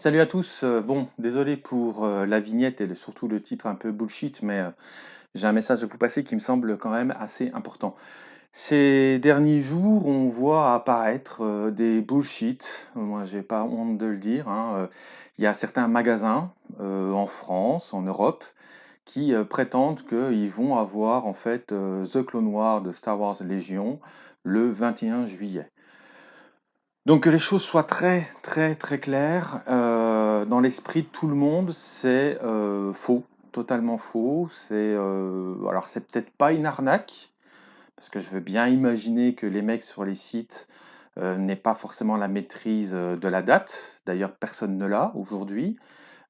Salut à tous. Euh, bon, désolé pour euh, la vignette et surtout le titre un peu bullshit, mais euh, j'ai un message à vous passer qui me semble quand même assez important. Ces derniers jours, on voit apparaître des bullshit. Moi, j'ai pas honte de le dire. hein, Il y a certains magasins en France, en Europe, qui prétendent qu'ils vont avoir en fait The Clone Wars de Star Wars Légion le 21 juillet. Donc que les choses soient très très très claires, dans l'esprit de tout le monde, c'est, heu, faux, totalement faux. C'est, heu, alors c'est peut-être pas une arnaque, parce que je veux bien imaginer que les mecs sur les sites, heu, n'aient pas forcément la maîtrise, de la date. D'ailleurs personne ne l'a aujourd'hui.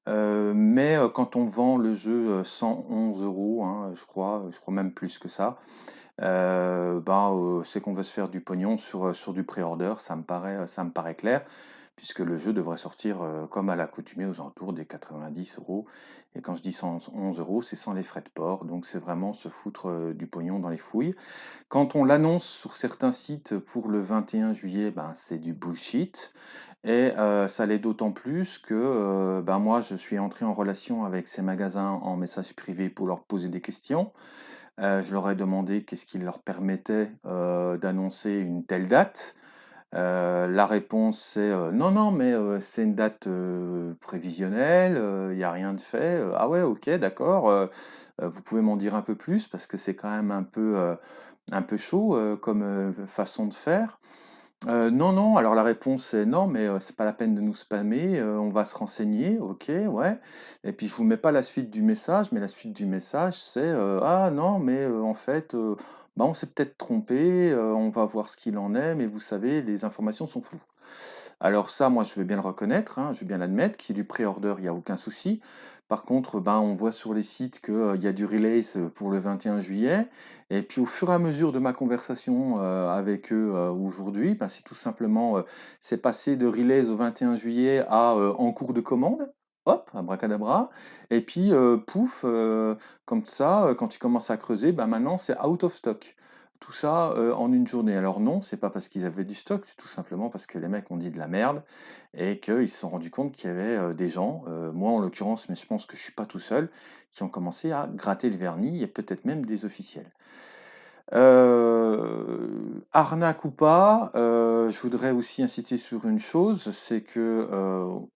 Mais, quand on vend le jeu, heu, 111 €, hein, je crois, je crois même plus que ça, Heu, c'est qu'on veut se faire du pognon sur, heu, sur du pré-order, ça me paraît, ça me paraît clair, puisque le jeu devrait sortir, comme à l'accoutumée aux alentours des 90 euros. et quand je dis 111 €, c'est sans les frais de port, donc c'est vraiment se foutre, du pognon dans les fouilles. Quand on l'annonce sur certains sites pour le 21 juillet, ben, c'est du bullshit et ça l'est d'autant plus que, ben, moi je suis entré en relation avec ces magasins en message privé pour leur poser des questions. Heu, je leur ai demandé qu'est-ce qui leur permettait, heu, d'annoncer une telle date. Heu, la réponse c'est, «Non, non, mais, c'est une date, prévisionnelle, il y a rien de fait». «Ah ouais, OK, d'accord, vous pouvez m'en dire un peu plus? Parce que c'est quand même un peu, un peu chaud, comme, façon de faire». Heu, non, non, alors la réponse est: «Non, mais heu, c'est pas la peine de nous spammer, heu, on va se renseigner». OK, ouais et puis je vous mets pas la suite du message, mais la suite du message c'est, «Ah non, mais en fait, bah, on s'est peut-être trompé, on va voir ce qu'il en est, mais vous savez, les informations sont floues». Alors ça, moi, je veux bien le reconnaître, hein, je veux bien l'admettre, qu'il y ait du pré-order, il y a aucun souci. Par contre, ben, on voit sur les sites qu'il y a du release, heu, pour le 21 juillet et puis au fur et à mesure de ma conversation, heu, avec eux, aujourd'hui, ben, c'est tout simplement, c'est passé de release au 21 juillet à, en cours de commande. Hop, abracadabra et puis, pouf, comme ça, quand tu commences à creuser, ben, maintenant c'est out of stock. Tout ça, heu, en une journée. Alors non, c'est pas parce qu'ils avaient du stock, c'est tout simplement parce que les mecs ont dit de la merde et qu'ils se sont rendus compte qu'il y avait, heu, des gens, heu, moi en l'occurrence, mais je pense que je suis pas tout seul, qui ont commencé à gratter le vernis et peut-être même des officiels. Arnaque ou pas, je voudrais aussi insister sur une chose, c'est que,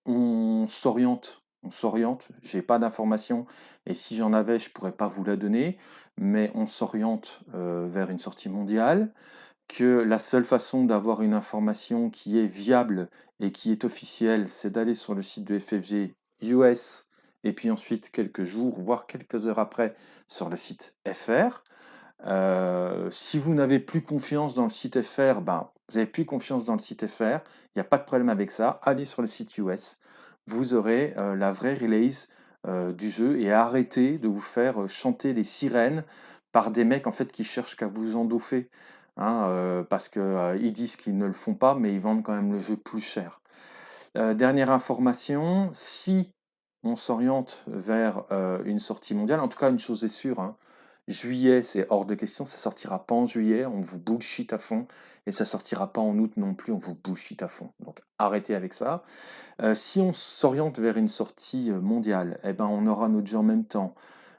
on s'oriente on s'oriente, j'ai pas d'informations et si j'en avais, je pourrais pas vous la donner, mais on s'oriente, heu, vers une sortie mondiale, que la seule façon d'avoir une information qui est viable et qui est officielle, c'est d'aller sur le site de FFG US et puis ensuite quelques jours, voire quelques heures après, sur le site FR. Heu, si vous n'avez plus confiance dans le site FR, ben, vous avez plus confiance dans le site FR, il y a pas de problème avec ça. Allez sur le site US, vous aurez, heu, la vraie release, du jeu et arrêtez de vous faire, heu, chanter les sirènes par des mecs, en fait, qui cherchent qu'à vous endoffer, hein, heu, parce que, heu, ils disent qu'ils ne le font pas, mais ils vendent quand même le jeu plus cher. Dernière information, si on s'oriente vers, une sortie mondiale, en tout cas une chose est sûre, hein, juillet, c'est hors de question, ça sortira pas en juillet, on vous bullshit à fond et ça sortira pas en août non plus, on vous bullshit à fond. Donc arrêtez avec ça. Heu, si on s'oriente vers une sortie, heu, mondiale et ben, on aura notre jeu en même temps.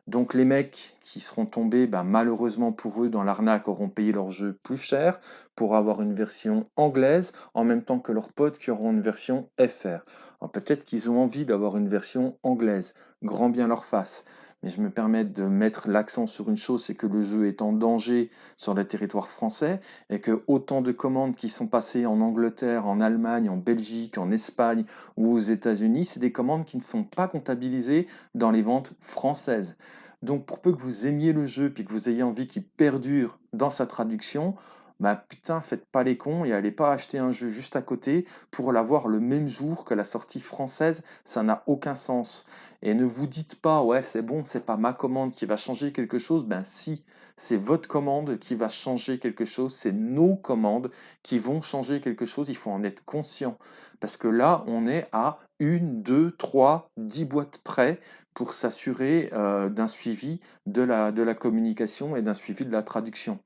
Donc les mecs qui seront tombés, bah, malheureusement pour eux, dans l'arnaque, auront payé leur jeu plus cher pour avoir une version anglaise, en même temps que leurs potes qui auront une version FR. Peut-être qu'ils ont envie d'avoir une version anglaise, grand bien leur face. Mais je me permets de mettre l'accent sur une chose, c'est que le jeu est en danger sur le territoire français et que autant de commandes qui sont passées en Angleterre, en Allemagne, en Belgique, en Espagne ou aux États-Unis, c'est des commandes qui ne sont pas comptabilisées dans les ventes françaises. Donc pour peu que vous aimiez le jeu, puis que vous ayez envie qu'il perdure dans sa traduction, bah putain, faites pas les cons et allez pas acheter un jeu juste à côté pour l'avoir le même jour que la sortie française, ça n'a aucun sens. Et ne vous dites pas, ouais, c'est bon, c'est pas ma commande qui va changer quelque chose, ben si, c'est votre commande qui va changer quelque chose, c'est nos commandes qui vont changer quelque chose, il faut en être conscient. Parce que là, on est à une, deux, trois, dix boîtes près pour s'assurer euh, d'un suivi de la, communication et d'un suivi de la traduction.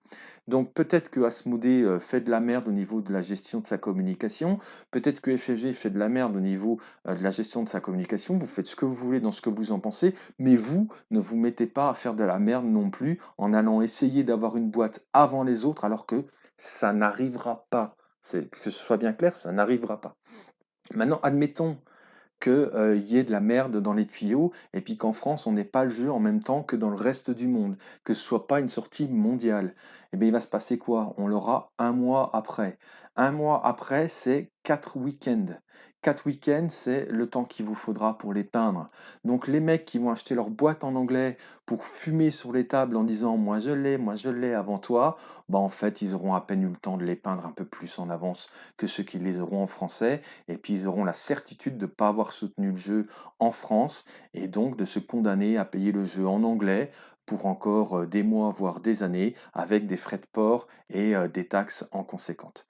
Donc peut-être que Asmodée euh, fait de la merde au niveau de la gestion de sa communication, peut-être que FFG fait de la merde au niveau euh, de la gestion de sa communication, vous faites ce que vous voulez dans ce que vous en pensez, mais vous ne vous mettez pas à faire de la merde non plus en allant essayer d'avoir une boîte avant les autres alors que ça n'arrivera pas. Que ce soit bien clair, ça n'arrivera pas. Maintenant, admettons qu'il euh, y ait de la merde dans les tuyaux et puis qu'en France, on n'ait pas le jeu en même temps que dans le reste du monde, que ce soit pas une sortie mondiale. Eh bien, il va se passer quoi? On l'aura un mois après. Un mois après, c'est quatre week-ends. Quatre week-ends, c'est le temps qu'il vous faudra pour les peindre. Donc les mecs qui vont acheter leur boîte en anglais pour fumer sur les tables en disant moi je l'ai, moi je l'ai avant toi, bah en fait ils auront à peine eu le temps de les peindre un peu plus en avance que ceux qui les auront en français, et puis ils auront la certitude de ne pas avoir soutenu le jeu en France, et donc de se condamner à payer le jeu en anglais pour encore euh, des mois, voire des années, avec des frais de port et euh, des taxes en conséquence.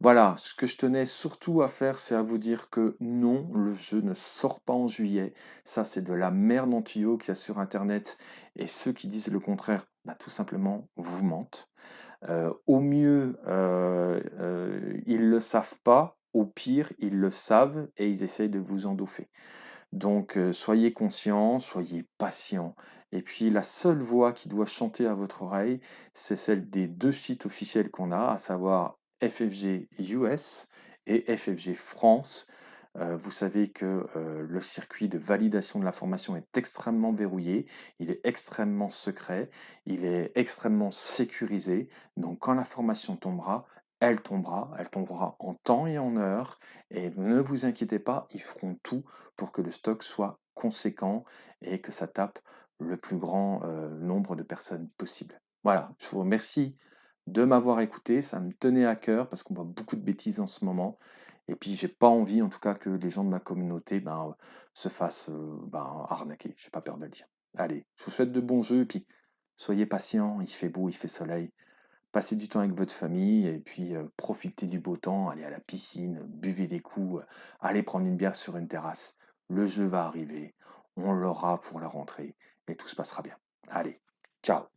Voilà, ce que je tenais surtout à faire, c'est à vous dire que non, le jeu ne sort pas en juillet. Ça, c'est de la merde en tuyau qu'il y a sur Internet. Et ceux qui disent le contraire, bah, tout simplement, vous mentent. Euh, au mieux, euh, euh, ils ne le savent pas. Au pire, ils le savent et ils essayent de vous endoffer. Donc, soyez conscients, soyez patients. Et puis, la seule voix qui doit chanter à votre oreille, c'est celle des deux sites officiels qu'on a, à savoir FFG US et FFG France. Euh, vous savez que euh, le circuit de validation de l'information est extrêmement verrouillé, il est extrêmement secret, il est extrêmement sécurisé. Donc quand l'information tombera, elle tombera, elle tombera en temps et en heure. Et ne vous inquiétez pas, ils feront tout pour que le stock soit conséquent et que ça tape le plus grand euh, nombre de personnes possible. Voilà, je vous remercie de m'avoir écouté. Ça me tenait à cœur parce qu'on voit beaucoup de bêtises en ce moment. Et puis, j'ai pas envie, en tout cas, que les gens de ma communauté ben, se fassent euh, ben, arnaquer. J'ai pas peur de le dire. Allez, je vous souhaite de bons jeux. Et puis, soyez patients. Il fait beau, il fait soleil. Passez du temps avec votre famille et puis euh, profitez du beau temps. Allez à la piscine, buvez des coups, euh, allez prendre une bière sur une terrasse. Le jeu va arriver. On l'aura pour la rentrée et tout se passera bien. Allez, ciao